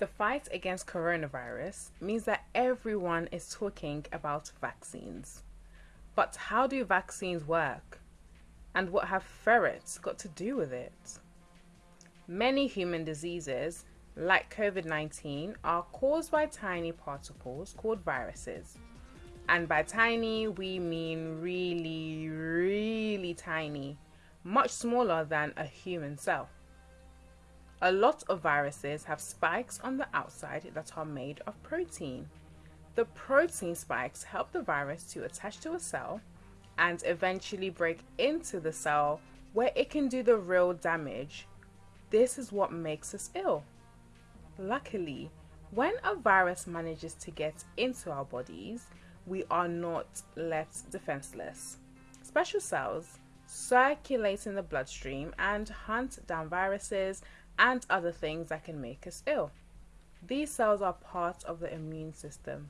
The fight against coronavirus means that everyone is talking about vaccines. But how do vaccines work? And what have ferrets got to do with it? Many human diseases, like COVID 19, are caused by tiny particles called viruses. And by tiny, we mean really, really tiny, much smaller than a human cell. A lot of viruses have spikes on the outside that are made of protein. The protein spikes help the virus to attach to a cell and eventually break into the cell where it can do the real damage. This is what makes us ill. Luckily, when a virus manages to get into our bodies, we are not left defenseless. Special cells circulate in the bloodstream and hunt down viruses and other things that can make us ill. These cells are part of the immune system.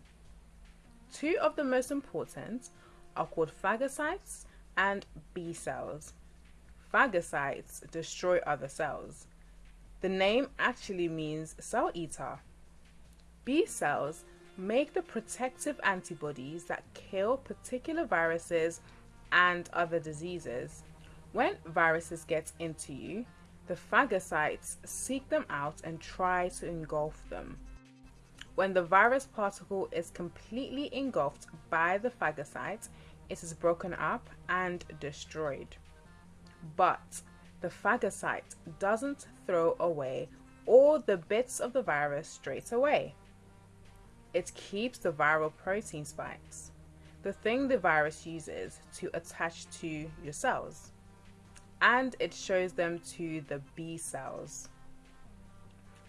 Two of the most important are called phagocytes and B cells. Phagocytes destroy other cells. The name actually means cell eater. B cells make the protective antibodies that kill particular viruses and other diseases. When viruses get into you, the phagocytes seek them out and try to engulf them. When the virus particle is completely engulfed by the phagocyte, it is broken up and destroyed. But the phagocyte doesn't throw away all the bits of the virus straight away. It keeps the viral protein spikes, the thing the virus uses to attach to your cells and it shows them to the B cells.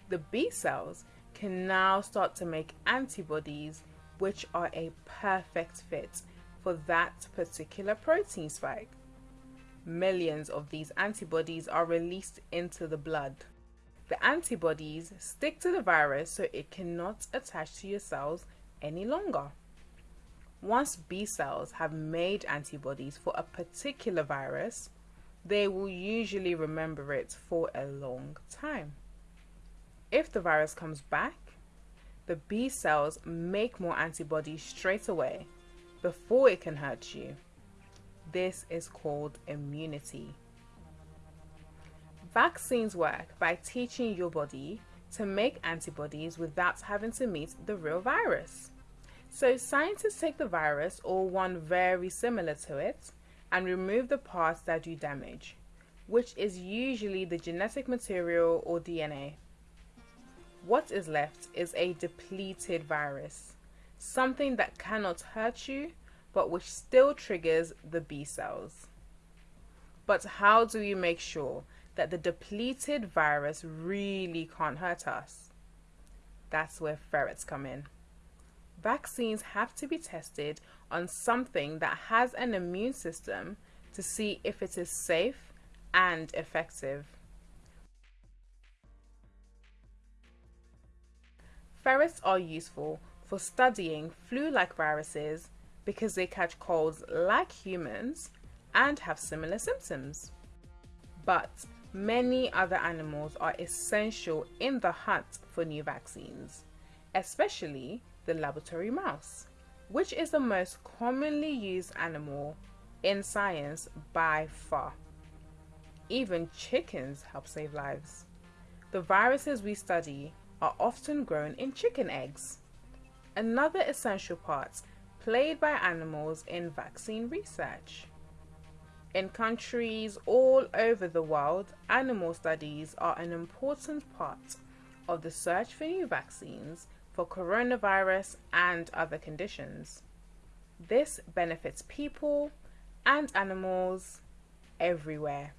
The B cells can now start to make antibodies which are a perfect fit for that particular protein spike. Millions of these antibodies are released into the blood. The antibodies stick to the virus so it cannot attach to your cells any longer. Once B cells have made antibodies for a particular virus, they will usually remember it for a long time. If the virus comes back, the B cells make more antibodies straight away before it can hurt you. This is called immunity. Vaccines work by teaching your body to make antibodies without having to meet the real virus. So scientists take the virus or one very similar to it and remove the parts that do damage, which is usually the genetic material or DNA. What is left is a depleted virus, something that cannot hurt you but which still triggers the B cells. But how do we make sure that the depleted virus really can't hurt us? That's where ferrets come in. Vaccines have to be tested on something that has an immune system to see if it is safe and effective. Ferrets are useful for studying flu-like viruses because they catch colds like humans and have similar symptoms. But many other animals are essential in the hunt for new vaccines, especially the laboratory mouse which is the most commonly used animal in science by far. Even chickens help save lives. The viruses we study are often grown in chicken eggs. Another essential part played by animals in vaccine research. In countries all over the world, animal studies are an important part of the search for new vaccines for coronavirus and other conditions. This benefits people and animals everywhere.